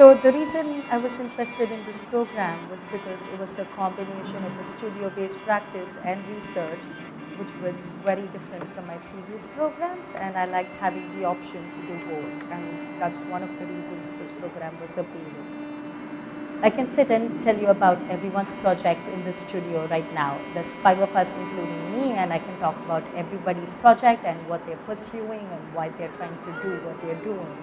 So the reason I was interested in this program was because it was a combination of a studio-based practice and research, which was very different from my previous programs, and I liked having the option to do both, and that's one of the reasons this program was appealing. I can sit and tell you about everyone's project in the studio right now. There's five of us, including me, and I can talk about everybody's project and what they're pursuing and why they're trying to do what they're doing.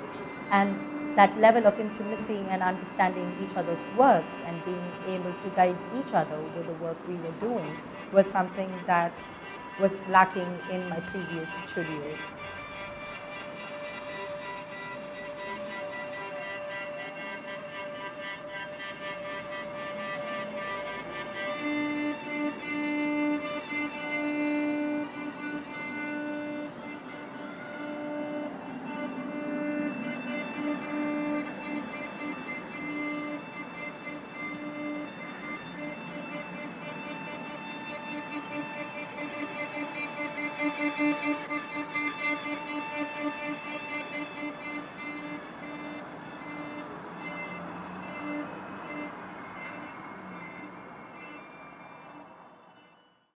And that level of intimacy and understanding each other's works and being able to guide each other with the work we were doing was something that was lacking in my previous studios. thank you